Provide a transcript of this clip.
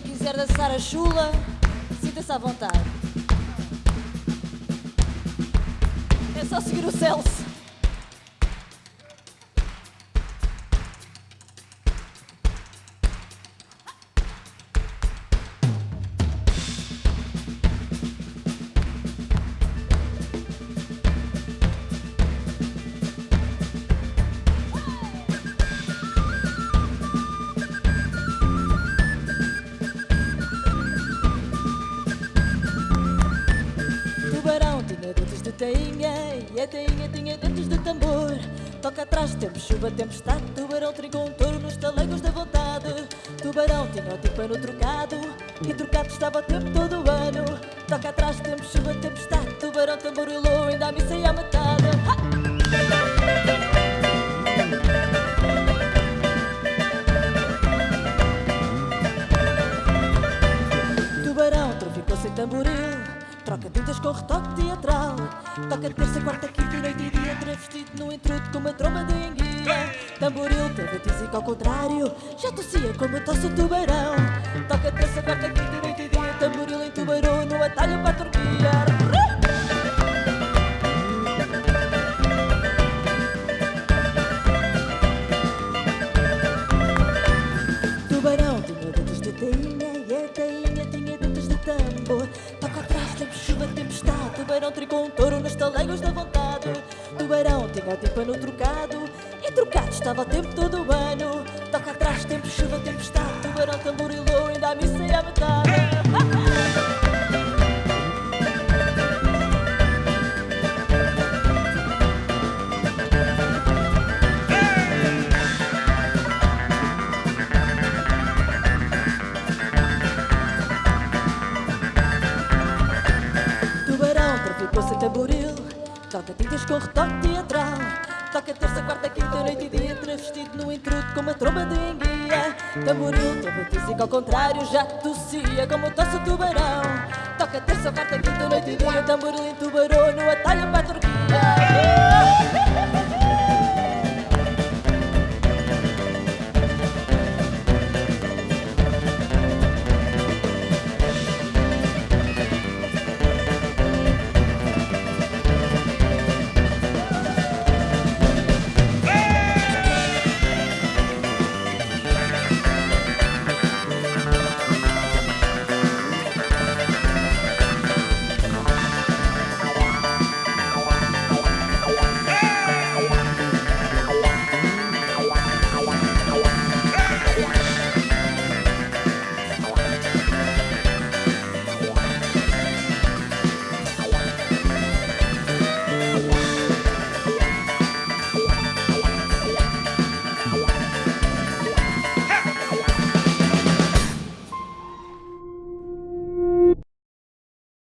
quiser dançar a chula, sinta-se à vontade. É só seguir o Celso. Dentes de tainha e a tainha tinha dentes de tambor. Toca atrás, tempo, chuva, tempestade. Tubarão trincou um touro nos talegos da vontade. Tubarão tinha o tímpano trocado e trocado estava o tempo todo o ano. Toca atrás, tempo, chuva, tempestade. Tubarão tamborilou, ainda a missa e a metade. Ha! Tubarão traficou sem tamboril Troca tintas com retoque teatral. Toca terça, quarta, quinta, noite e dia. Travestido no intrudo com uma tromba de enguia. Tamboril teve a ao contrário Já tossia como tosse o tubarão. Toca terça, quarta, quinta, tempestade. Tubarão tricou um touro nos talegos da vontade. Tubarão tinha tímpano trocado e trocado estava o tempo todo o ano. Toca atrás, tempo, chuva, tempestade. Tubarão tamborilou, ainda a missa e a metade. Toca tintas com retoque teatral. Toca terça, quarta, quinta, noite e dia Travestido no intrudo com uma tromba de enguia. Tamboril teve a tísica ao contrário Já tossia como tosse o tubarão. Toca terça, quarta, quinta, noite e dia Tamboril tubarão no atalho para a Turquia